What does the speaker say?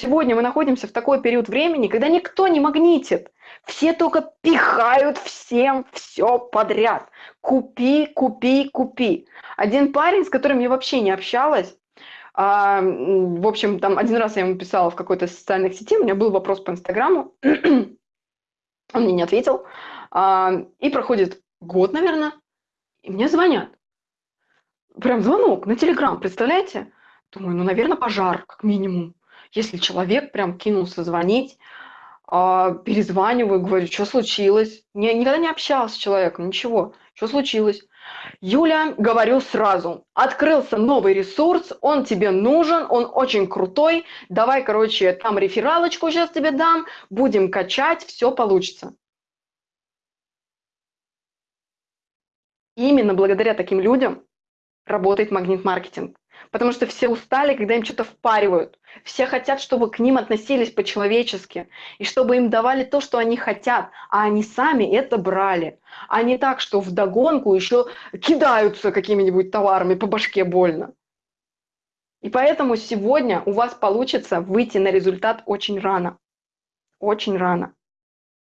Сегодня мы находимся в такой период времени, когда никто не магнитит. Все только пихают всем все подряд. Купи, купи, купи. Один парень, с которым я вообще не общалась, а, в общем, там один раз я ему писала в какой-то социальной сети, у меня был вопрос по Инстаграму, он мне не ответил, а, и проходит год, наверное, и мне звонят. Прям звонок на Телеграм, представляете? Думаю, ну, наверное, пожар, как минимум. Если человек прям кинулся звонить, а, перезваниваю, говорю, что случилось? Не, никогда не общалась с человеком, ничего. Что случилось? Юля, говорю сразу, открылся новый ресурс, он тебе нужен, он очень крутой, давай, короче, там рефералочку сейчас тебе дам, будем качать, все получится. Именно благодаря таким людям работает магнит-маркетинг. Потому что все устали, когда им что-то впаривают. Все хотят, чтобы к ним относились по-человечески. И чтобы им давали то, что они хотят. А они сами это брали. А не так, что вдогонку еще кидаются какими-нибудь товарами по башке больно. И поэтому сегодня у вас получится выйти на результат очень рано. Очень рано.